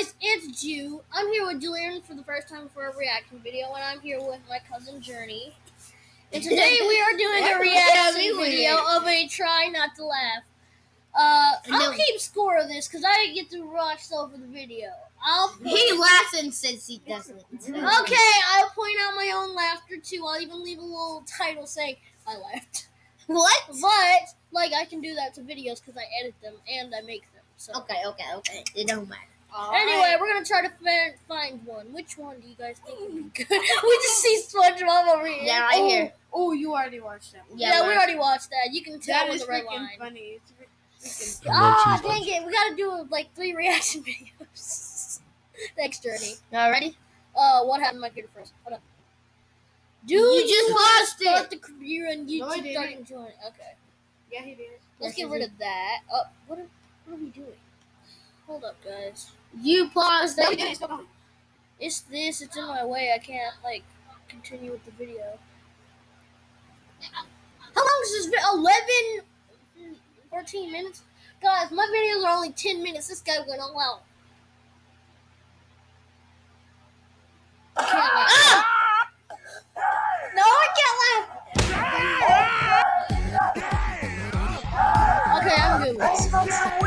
guys, it's Jew. I'm here with Julian for the first time for a reaction video, and I'm here with my cousin Journey. And today we are doing a reaction video of a try not to laugh. Uh, I'll keep score of this because I get to rush over the video. I'll he laughs and says he doesn't. okay, I'll point out my own laughter too. I'll even leave a little title saying I laughed. What? But like I can do that to videos because I edit them and I make them. So okay, okay, okay. It don't matter. All anyway, right. we're gonna try to find one. Which one do you guys think would be good? we just see SpongeBob over here. Yeah, right oh, here. Oh, you already watched that. One. Yeah, yeah we already watched that. You can tell that with the red line. funny. It's ah, dang it! We gotta do like three reaction videos. Thanks, Journey. All ready? Uh, what happened to my computer first? Hold up. Dude, you just lost start it. the computer and YouTube no, starting to. Okay. Yeah, he did. Let's get rid of that. Oh, what are, what are we doing? Hold up, guys. You paused it. It's this. It's in my way. I can't like continue with the video. How long is this video? 11, 14 minutes? Guys, my videos are only 10 minutes. This guy went all out. I can't laugh. Ah! No, I can't laugh. Okay, I'm good.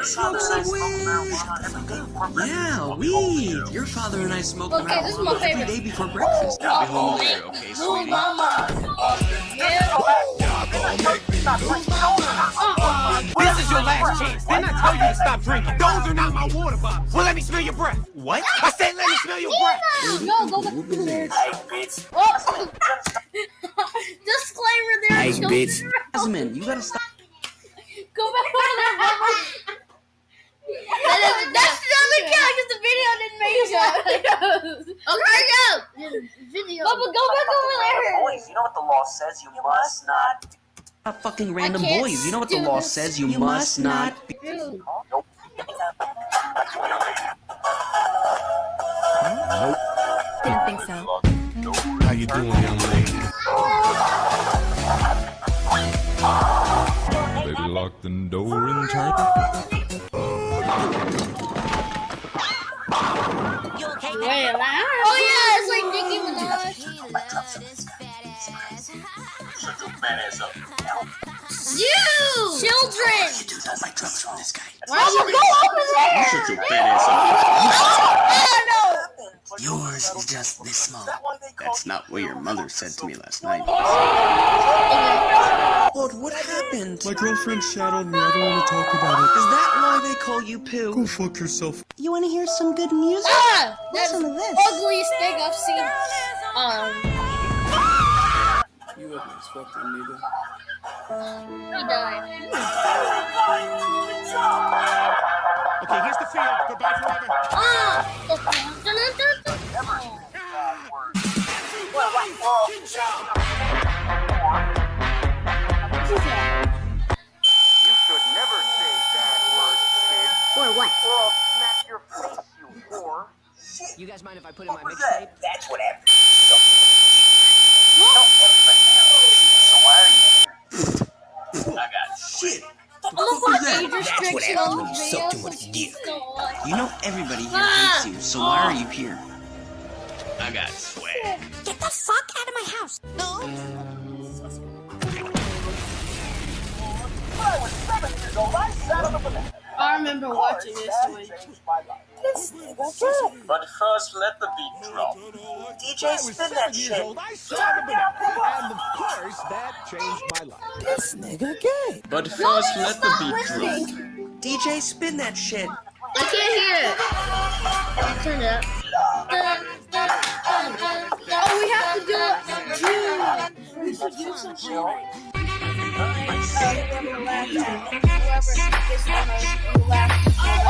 Let's smoke some weed. Yeah, weed. Your father and I smoke okay, marijuana every day before breakfast. I'll be home later, okay, sweetie? Mama. This is your last chance. Didn't I tell you to stop drinking? Those are not my water bottles. Well, let me smell your breath. What? I said let me smell your breath. No, go back to there. Hey, bitch. Disclaimer there. Hey, bitch. Jasmine, you gotta stop. Go back over there, Mama. that that's another count because the video didn't make it. okay, go. Video. Bubba, go back over there. Boys, you know what the law says. You must not. Not fucking random boys. You know what the law this. says. You, you must, must not. Be- nope. Nope. Didn't think so. How you doing, young lady? Baby, lock the door and turn. Wait, oh yeah, it's like Nicki Minaj. You! Children! You do not like drugs from this guy. Why don't you go over there? You shut your fat ass up. Oh, no! Yours is just this small. That's not what your mother said to me last night. Lord, what happened? My girlfriend shadowed me. I don't want to talk about it. Is that why they call you Pooh? Go fuck yourself. You want to hear some good music? Ah! Listen to this. ugliest thing I've seen. Um. You wasn't expecting me to. He died. Okay, here's the field. Goodbye forever. Ah! I put in my mixtape? That's what happened. Everybody So why are you here? I got shit. What was that? That's what happens when you suck too much dick. You know everybody here hates you, so why are you here? I got swag. Get the fuck out of my house. No. When I was seven years old, I sat on the banana. I remember watching this one. But first, let the beat drop. DJ, spin that shit. I saw the banana, and of course, that changed my life. This nigga gay. But first, let the beat drop. DJ, spin that shit. I can't hear it. Turn it up. Oh, we have to do it. We should do something.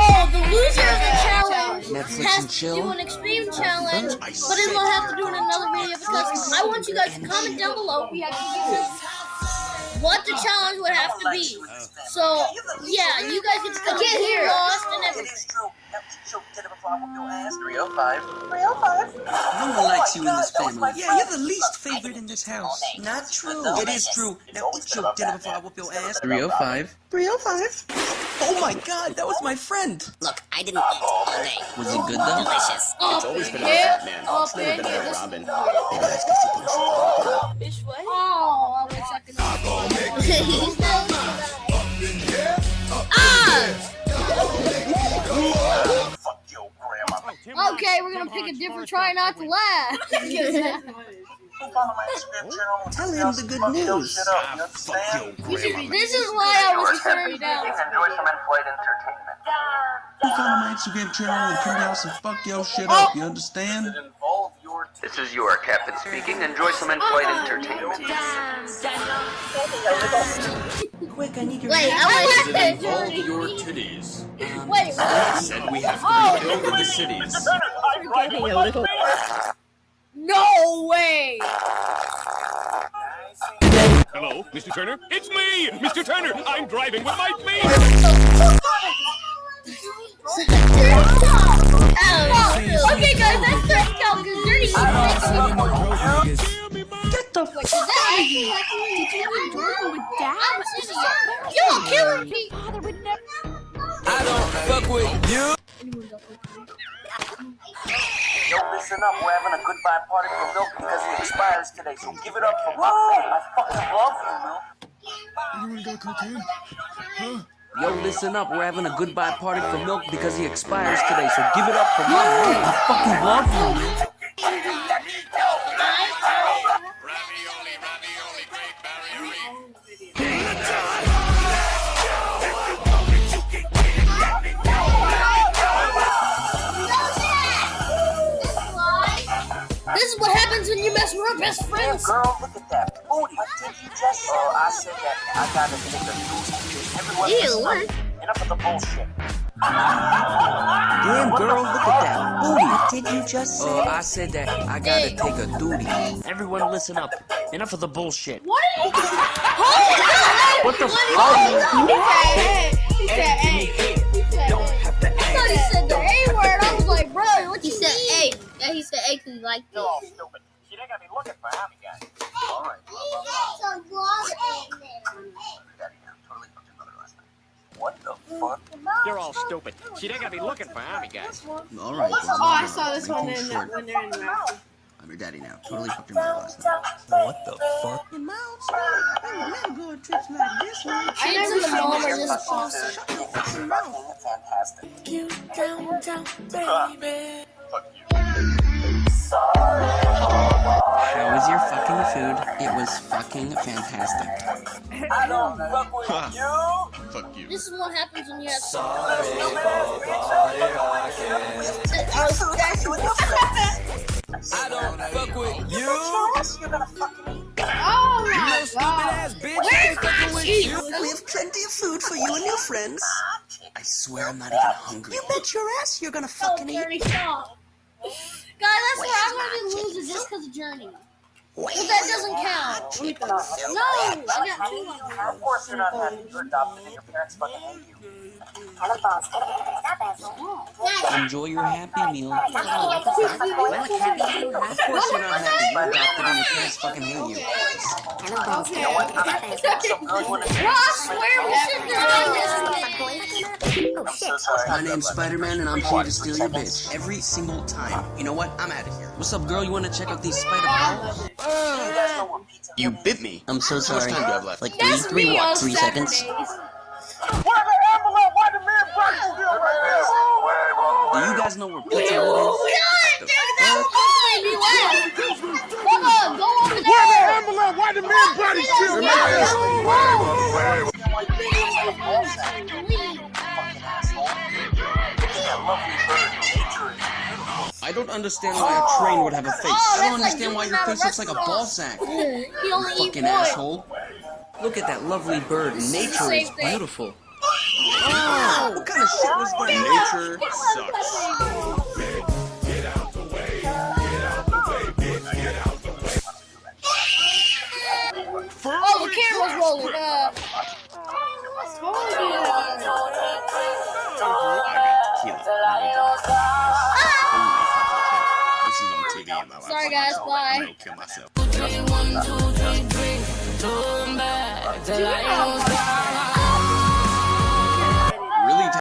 Oh, the loser of the challenge Netflix has chill. to do an extreme challenge, but then we'll have to do it in another video because I want you guys to comment down below what the challenge would have to be. So, yeah, you guys get to come here lost and everything. before I whoop your ass. 305. 305. No one likes you in this family. Yeah, you're the least favorite in this house. Not true. It is true. Now eat your dinner before I whoop your ass. 305. 305. Oh my god, that was my friend. Look, I didn't eat all day. Was it good though? Delicious. It's always been yeah. about Batman. Oh, It's never been man, about yeah, Robin. Bitch, what? Oh, I wish I could. Fuck your grandma. Okay, we're gonna pick a different try not to laugh. Follow my Instagram channel. Tell him the good news. shit up, you understand? This is why I was turned down. Enjoy some in-flight entertainment. Follow my Instagram channel and turn down some fuck your shit up. You understand? Involve your This is your captain speaking. Enjoy some in-flight entertainment. Quick, I need your Wait, I want to Involve your titties. Wait, Said we have to Oh. rebuild the cities. no way! Hello, Mr. Turner? It's me, Mr. Turner. I'm driving with my oh, feet. Okay, guys, that's the count because Dirty Get the fuck out Yo, killing me! Father. I don't fuck with you. Yo, listen up. We're having a goodbye party for Milk because it expires today. So give it up for Milk. I fucking love you, Milk. Yo, listen up. We're having a goodbye party for milk because he expires today. So give it up for my man. I fucking love you. This is what happens when you mess with our best Damn, friends. girl, look at that booty. Did you just? Oh, I said that. I gotta take a deuce. Everyone Ew, listen what? Enough of the bullshit. Damn, girl, look at that booty. Did you just say? Uh, I said that I gotta take a duty. Everyone listen up. Enough of the bullshit. What? What the fuck? He said, hey. He said, hey. I thought he said the A word. I was like, bro, what you He you said? A. Yeah, he said A because he liked You're it. all stupid. She ain't gonna be looking for Hammy guys. All right. Daddy, now, totally fucked your mother last night. What the fuck? You're all stupid. She ain't gonna be looking for army guys. All right. Oh, I saw this one in Short. when they're in the mouth. I'm your daddy now. Totally fucked your mother last night. What the fuck? In my old school, I would never go on trips like this one. Kids and the mom are Your just fucking awesome. sister. Fucking fantastic. Fuck you. How was your fucking food? It was fucking fantastic. I don't fuck with you. Fuck you. This is what happens when you have I don't fuck with you. You're gonna fucking eat. Oh my god. ass bitch. I ain't fucking with you. We have plenty of food for you and your friends. I swear I'm not even hungry. You bet your ass you're gonna oh, fucking eat. Journey, stop. Guys, I swear I'm gonna be losing just because of Journey. But that doesn't count. No, I got two on there. Of course you're not happy. You're adopted and your parents fucking hate you. Enjoy your happy meal. Of course you're not happy. You're adopted and your parents fucking hate you. Bro, I swear we should do this. I'm so. Oh, My name's Spider-Man and I'm here to steal your bitch. Every single time. You know what? I'm out of here. What's up, girl? You wanna check out these spider balls? You guys know what pizza You bit me. I'm so How much sorry. time do you have left? Like three, three what? on Three seconds? Where the ambulance? Why the man body still right there? Do you guys know where Pizza is? Understand why a train would have a face. Oh, I don't that's like understand why your face looks like a ball sack. He only eat Fucking asshole. Look at that lovely bird. Nature is beautiful. Oh, what kind of shit was that? Nature sucks. Oh, the camera's rolling. Uh, kill myself.